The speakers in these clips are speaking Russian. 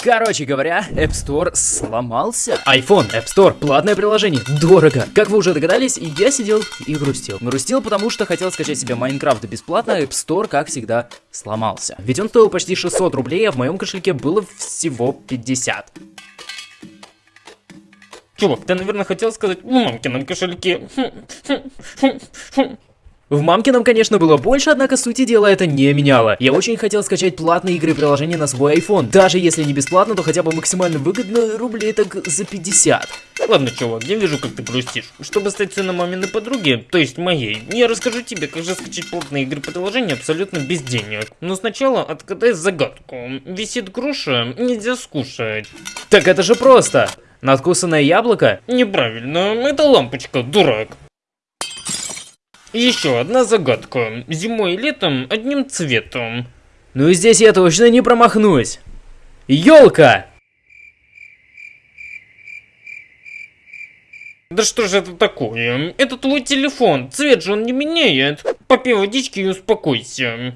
Короче говоря, App Store сломался. iPhone, App Store, платное приложение, дорого. Как вы уже догадались, я сидел и грустил. Грустил, потому что хотел скачать себе Майнкрафт бесплатно, App Store, как всегда, сломался. Ведь он стоил почти 600 рублей, а в моем кошельке было всего 50. Чувак, ты, наверное, хотел сказать в мамкином кошельке. В мамкином, конечно, было больше, однако сути дела это не меняло. Я очень хотел скачать платные игры и приложения на свой iPhone. Даже если не бесплатно, то хотя бы максимально выгодно, рублей так за 50. Ладно, чувак, я вижу, как ты грустишь. Чтобы стать сыном маминой подруги, то есть моей, я расскажу тебе, как же скачать платные игры приложения абсолютно без денег. Но сначала отгадай загадку. Висит груша, нельзя скушать. Так это же просто. Надкусанное яблоко? Неправильно, это лампочка, дурак. Еще одна загадка. Зимой и летом одним цветом. Ну и здесь я точно не промахнусь. Елка! Да что же это такое? Это твой телефон, цвет же он не меняет. Попей водички и успокойся.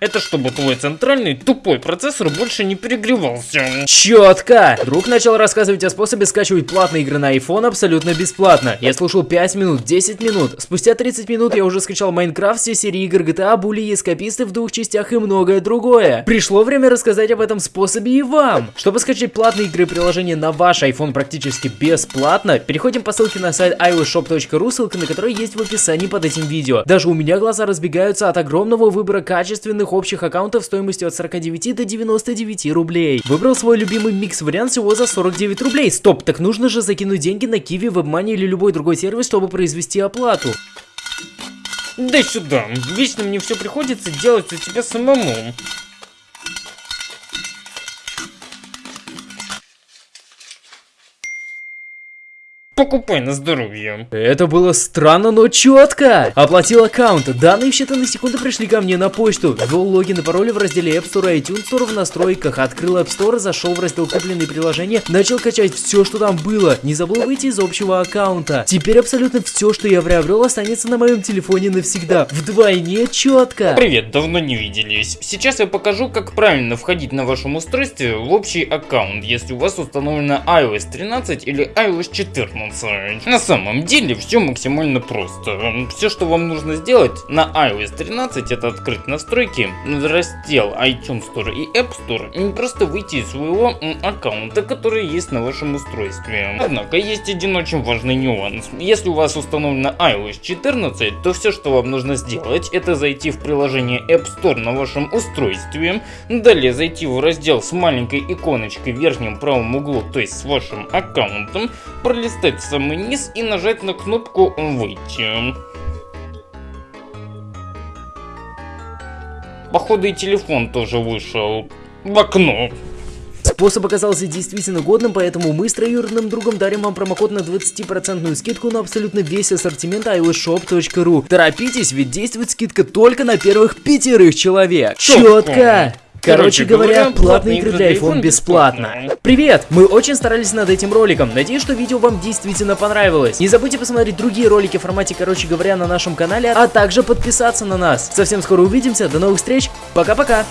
Это чтобы твой центральный тупой процессор больше не перегревался. Четко! Друг начал рассказывать о способе скачивать платные игры на iPhone абсолютно бесплатно. Я слушал 5 минут, 10 минут. Спустя 30 минут я уже скачал Майнкрафт, все серии игр GTA, Були Эскаписты в двух частях и многое другое. Пришло время рассказать об этом способе и вам. Чтобы скачать платные игры и приложения на ваш iPhone практически бесплатно, переходим по ссылке на сайт iOSshop.ru, ссылка на который есть в описании под этим видео. Даже у меня глаза разбегаются от огромного выбора качественных общих аккаунтов стоимостью от 49 до 99 рублей. Выбрал свой любимый микс-вариант всего за 49 рублей. Стоп, так нужно же закинуть деньги на Kiwi, WebMoney или любой другой сервис, чтобы произвести оплату. Дай сюда, вечно мне все приходится делать у тебя самому. Покупай на здоровье. Это было странно, но четко. Оплатил аккаунт. Данные в считанные секунды пришли ко мне на почту. Ввел логин и пароль в разделе App Store и iTunes Store в настройках. Открыл App Store, зашел в раздел купленные приложения, начал качать все, что там было. Не забыл выйти из общего аккаунта. Теперь абсолютно все, что я приобрел, останется на моем телефоне навсегда. Вдвойне четко. Привет, давно не виделись. Сейчас я покажу, как правильно входить на вашем устройстве в общий аккаунт, если у вас установлена iOS 13 или iOS 14 солнце. На самом деле все максимально просто. Все, что вам нужно сделать на iOS 13, это открыть настройки, раздел iTunes Store и App Store, и просто выйти из своего аккаунта, который есть на вашем устройстве. Однако есть один очень важный нюанс. Если у вас установлена iOS 14, то все, что вам нужно сделать, это зайти в приложение App Store на вашем устройстве, далее зайти в раздел с маленькой иконочкой в верхнем правом углу, то есть с вашим аккаунтом, пролистать в самый низ и нажать на кнопку «Выйти». Походу и телефон тоже вышел в окно. Способ оказался действительно годным, поэтому мы с троюродным другом дарим вам промокод на 20% скидку на абсолютно весь ассортимент iOSshop.ru. Торопитесь, ведь действует скидка только на первых пятерых человек. Четко! Короче говоря, платные игры для iPhone бесплатно. Привет! Мы очень старались над этим роликом. Надеюсь, что видео вам действительно понравилось. Не забудьте посмотреть другие ролики в формате, короче говоря, на нашем канале, а также подписаться на нас. Совсем скоро увидимся. До новых встреч. Пока-пока.